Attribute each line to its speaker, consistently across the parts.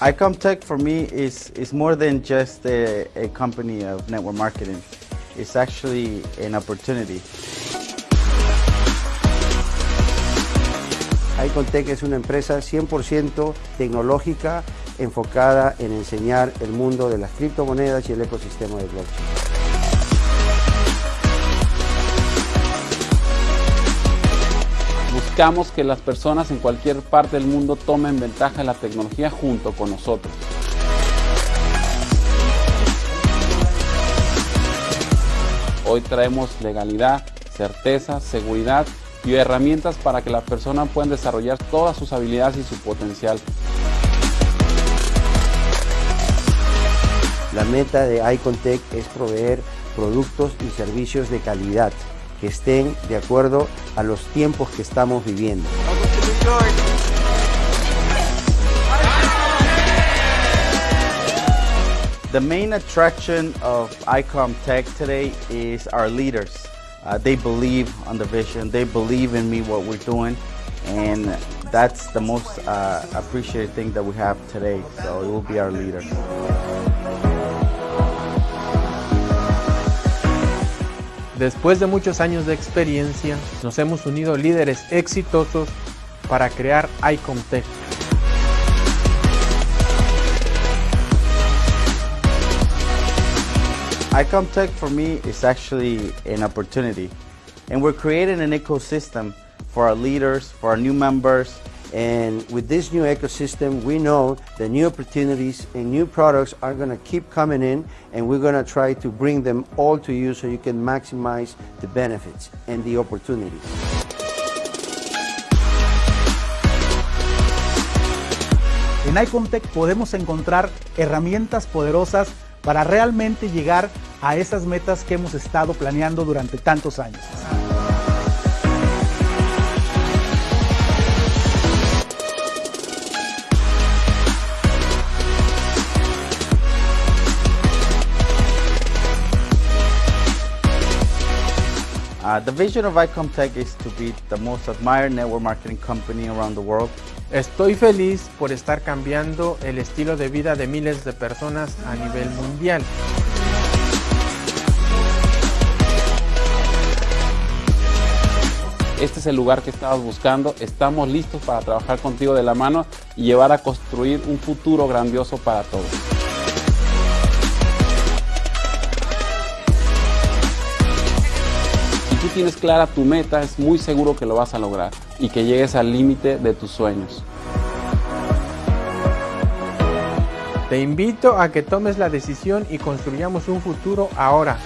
Speaker 1: ICOMTech for me is, is more than just a, a company of network marketing. It's actually an opportunity.
Speaker 2: ICONTEC es una empresa 100% tecnológica enfocada en enseñar el mundo de las criptomonedas y el ecosistema de blockchain.
Speaker 3: Que las personas en cualquier parte del mundo tomen ventaja de la tecnología junto con nosotros. Hoy traemos legalidad, certeza, seguridad y herramientas para que las personas puedan desarrollar todas sus habilidades y su potencial.
Speaker 2: La meta de Icontech es proveer productos y servicios de calidad que estén de acuerdo a los tiempos que estamos viviendo.
Speaker 1: The main attraction of ICOM Tech today is our leaders. Uh, they believe on the vision, they believe in me, what we're doing, and that's the most uh, appreciated thing that we have today. So it will be our leader.
Speaker 4: Después de muchos años de experiencia, nos hemos unido líderes exitosos para crear ICOMTech.
Speaker 1: ICOMTech for me is actually an opportunity. And we're creating an ecosystem for our leaders, for our new members,
Speaker 2: And with this new ecosystem, we know the new opportunities and new products are going to keep coming in, and we're going to try to bring them all to you so you can maximize the benefits and the opportunities.
Speaker 5: En Icontech podemos encontrar herramientas poderosas para realmente llegar a esas metas que hemos estado planeando durante tantos años.
Speaker 1: Uh, the vision of ICOMTech is to be the most admired network marketing company around the world.
Speaker 4: Estoy feliz por estar cambiando el estilo de vida de miles de personas a nivel mundial.
Speaker 3: Este es el lugar que estabas buscando, estamos listos para trabajar contigo de la mano y llevar a construir un futuro grandioso para todos. Tú tienes clara tu meta, es muy seguro que lo vas a lograr y que llegues al límite de tus sueños.
Speaker 4: Te invito a que tomes la decisión y construyamos un futuro ahora.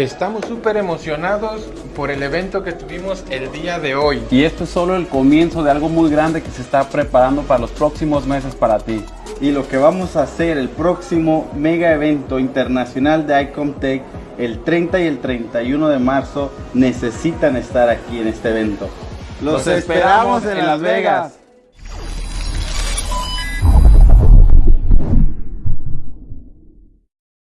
Speaker 4: Estamos súper emocionados por el evento que tuvimos el día de hoy.
Speaker 3: Y esto es solo el comienzo de algo muy grande que se está preparando para los próximos meses para ti.
Speaker 1: Y lo que vamos a hacer el próximo mega evento internacional de ICOMTech el 30 y el 31 de marzo necesitan estar aquí en este evento.
Speaker 3: Los esperamos en Las Vegas.